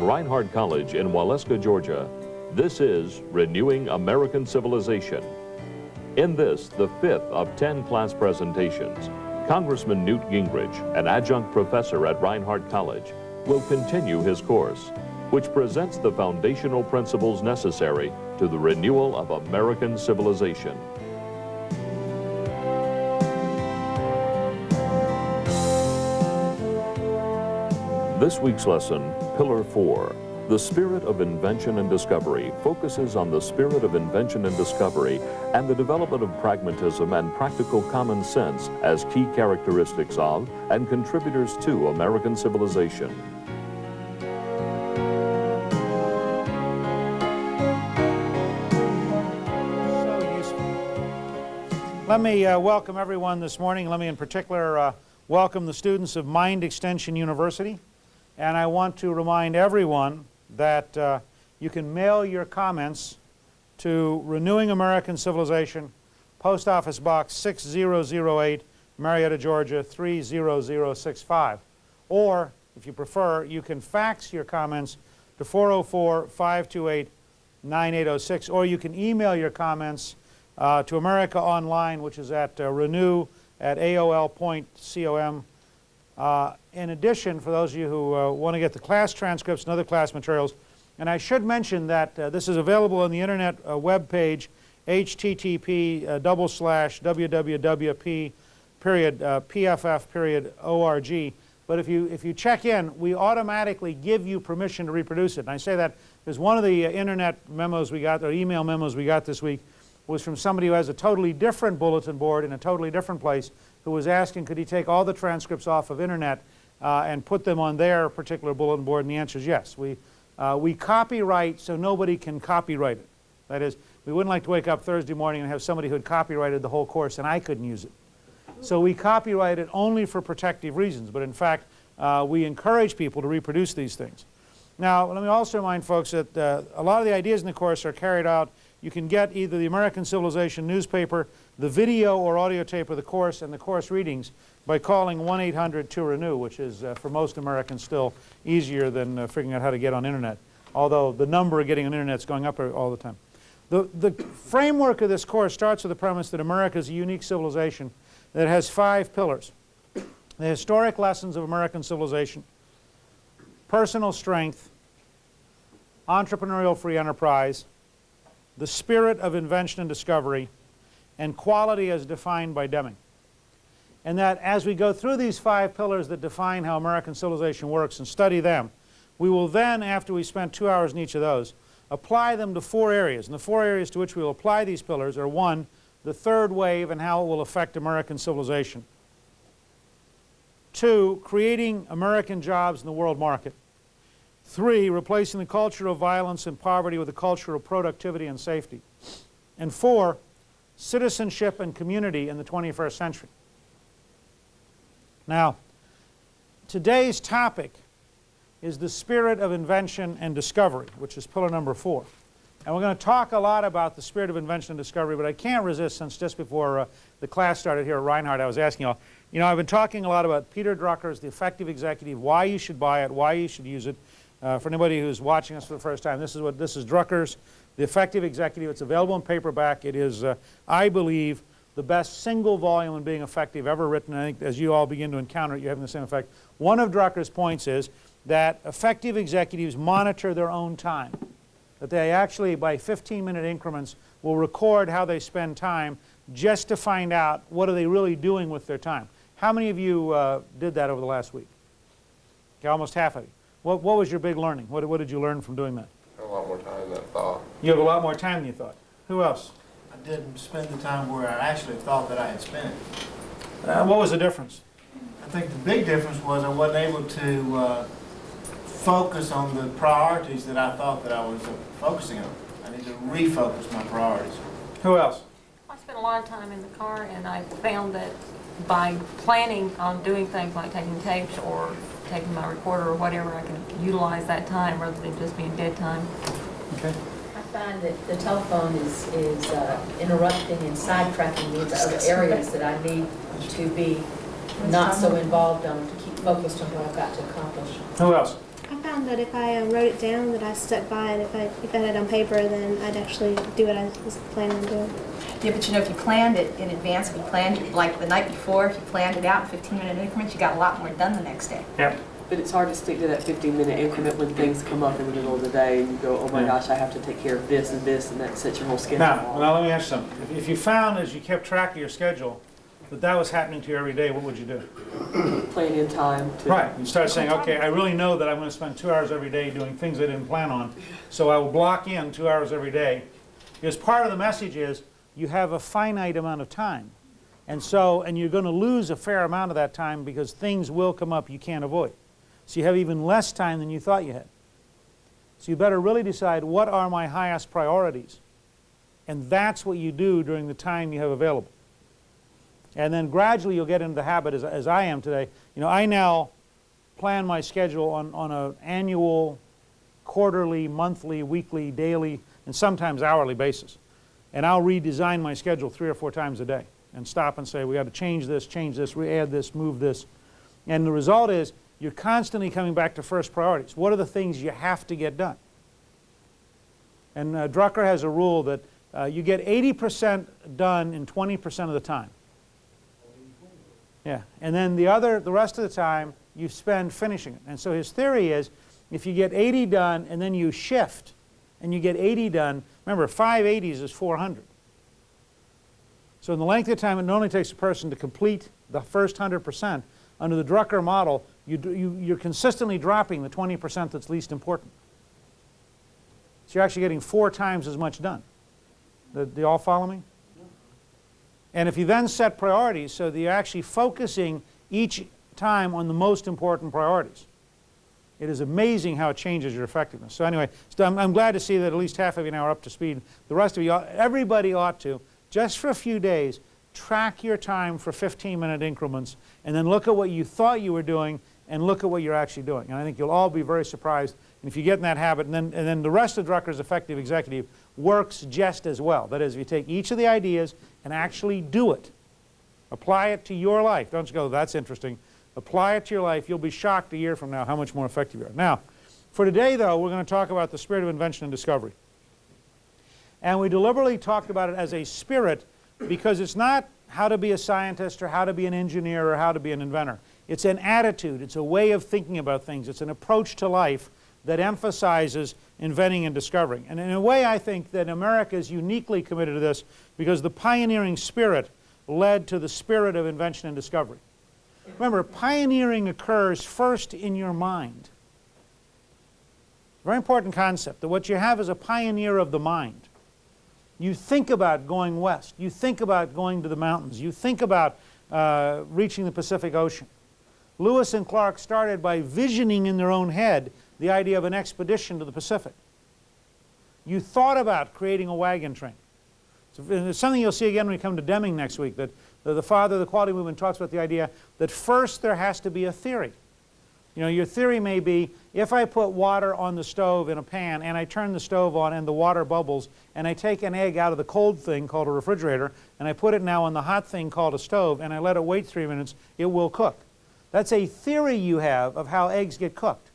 Reinhardt College in Waleska, Georgia, this is Renewing American Civilization. In this, the fifth of 10 class presentations, Congressman Newt Gingrich, an adjunct professor at Reinhardt College, will continue his course, which presents the foundational principles necessary to the renewal of American civilization. This week's lesson, Pillar 4, the spirit of invention and discovery focuses on the spirit of invention and discovery and the development of pragmatism and practical common sense as key characteristics of and contributors to American civilization. Let me uh, welcome everyone this morning. Let me in particular uh, welcome the students of Mind Extension University. And I want to remind everyone that uh, you can mail your comments to Renewing American Civilization, Post Office Box 6008, Marietta, Georgia 30065. Or, if you prefer, you can fax your comments to 404-528-9806, or you can email your comments uh, to America Online, which is at uh, renew at aol.com uh, in addition, for those of you who uh, want to get the class transcripts and other class materials, and I should mention that uh, this is available on the internet uh, web page, http uh, double slash www period uh, pff period org. But if you, if you check in, we automatically give you permission to reproduce it. And I say that because one of the internet memos we got, or email memos we got this week, was from somebody who has a totally different bulletin board in a totally different place who was asking could he take all the transcripts off of internet uh, and put them on their particular bulletin board and the answer is yes. We, uh, we copyright so nobody can copyright it. That is, we wouldn't like to wake up Thursday morning and have somebody who had copyrighted the whole course and I couldn't use it. So we copyright it only for protective reasons, but in fact uh, we encourage people to reproduce these things. Now let me also remind folks that uh, a lot of the ideas in the course are carried out you can get either the American Civilization newspaper, the video or audio tape of the course, and the course readings by calling 1-800-2-RENEW, which is uh, for most Americans still easier than uh, figuring out how to get on internet, although the number of getting on internet is going up all the time. The, the framework of this course starts with the premise that America is a unique civilization that has five pillars. The historic lessons of American civilization, personal strength, entrepreneurial free enterprise, the spirit of invention and discovery, and quality as defined by Deming. And that as we go through these five pillars that define how American civilization works and study them, we will then, after we spend two hours in each of those, apply them to four areas. And the four areas to which we will apply these pillars are one, the third wave and how it will affect American civilization. Two, creating American jobs in the world market. Three, replacing the culture of violence and poverty with a culture of productivity and safety. And four, citizenship and community in the 21st century. Now, today's topic is the spirit of invention and discovery, which is pillar number four. And we're going to talk a lot about the spirit of invention and discovery, but I can't resist since just before uh, the class started here at Reinhardt, I was asking you all, you know, I've been talking a lot about Peter Drucker's The Effective Executive, why you should buy it, why you should use it, uh, for anybody who's watching us for the first time, this is what this is Drucker's The Effective Executive. It's available in paperback. It is, uh, I believe, the best single volume on being effective ever written. I think as you all begin to encounter it, you're having the same effect. One of Drucker's points is that effective executives monitor their own time. That they actually, by 15-minute increments, will record how they spend time just to find out what are they really doing with their time. How many of you uh, did that over the last week? Okay, almost half of you. What, what was your big learning? What, what did you learn from doing that? A lot more time than I thought. You have a lot more time than you thought. Who else? I didn't spend the time where I actually thought that I had spent. Uh, what was the difference? I think the big difference was I wasn't able to uh, focus on the priorities that I thought that I was uh, focusing on. I need to refocus my priorities. Who else? I spent a lot of time in the car and I found that by planning on doing things like taking tapes or taking my recorder or whatever, I can utilize that time rather than just being dead time. Okay. I find that the telephone is, is uh, interrupting and sidetracking me into other areas that I need to be not so involved on, to keep focused on what I've got to accomplish. Who else? I found that if I uh, wrote it down, that I stuck by it. If I if I had it on paper, then I'd actually do what I was planning on doing. Yeah, but you know, if you planned it in advance, if you planned it like the night before, if you planned it out in 15-minute increments, you got a lot more done the next day. Yep. But it's hard to stick to that 15-minute increment when things come up in the middle of the day and you go, oh my Yeah. gosh, I have to take care of this and this, and that sets your whole schedule Now, off. now let me ask you something. If- If you found as you kept track of your schedule that that was happening to you every day, what would you do? Plan in time to. Right, you start saying, okay, I really know that I'm going to spend two hours every day doing things I didn't plan on, so I will block in two hours every day. Because part of the message is you have a finite amount of time. And so, and you're going to lose a fair amount of that time because things will come up you can't avoid. So you have even less time than you thought you had. So you better really decide what are my highest priorities. And that's what you do during the time you have available. And then gradually you'll get into the habit, as, as I am today. You know, I now plan my schedule on, on an annual, quarterly, monthly, weekly, daily, and sometimes hourly basis. And I'll redesign my schedule three or four times a day and stop and say, we got to change this, change this, re-add this, move this. And the result is you're constantly coming back to first priorities. What are the things you have to get done? And uh, Drucker has a rule that uh, you get 80% done in 20% of the time. Yeah, and then the other, the rest of the time, you spend finishing it. And so his theory is, if you get 80 done and then you shift, and you get 80 done, remember, 580s is 400. So in the length of time it normally takes a person to complete the first 100%, under the Drucker model, you, you, you're consistently dropping the 20% that's least important. So you're actually getting four times as much done. Do do you all follow me? And if you then set priorities so that you're actually focusing each time on the most important priorities, it is amazing how it changes your effectiveness. So anyway, so I'm, I'm glad to see that at least half of you now are up to speed. The rest of you, everybody ought to, just for a few days, track your time for 15-minute increments, and then look at what you thought you were doing, and look at what you're actually doing. And I think you'll all be very surprised. And if you get in that habit, and then, and then the rest of Drucker's effective executive works just as well. That is, if you take each of the ideas and actually do it, apply it to your life. Don't just go, that's interesting. Apply it to your life. You'll be shocked a year from now how much more effective you are. Now, for today, though, we're going to talk about the spirit of invention and discovery. And we deliberately talked about it as a spirit because it's not how to be a scientist or how to be an engineer or how to be an inventor. It's an attitude. It's a way of thinking about things. It's an approach to life that emphasizes inventing and discovering. And in a way, I think that America is uniquely committed to this because the pioneering spirit led to the spirit of invention and discovery. Remember, pioneering occurs first in your mind. Very important concept that what you have is a pioneer of the mind. You think about going west. You think about going to the mountains. You think about uh, reaching the Pacific Ocean. Lewis and Clark started by visioning in their own head the idea of an expedition to the Pacific. You thought about creating a wagon train. It's something you'll see again when we come to Deming next week, that the, the father of the quality movement talks about the idea that first there has to be a theory. You know, your theory may be, if I put water on the stove in a pan and I turn the stove on and the water bubbles and I take an egg out of the cold thing called a refrigerator and I put it now on the hot thing called a stove and I let it wait three minutes, it will cook. That's a theory you have of how eggs get cooked.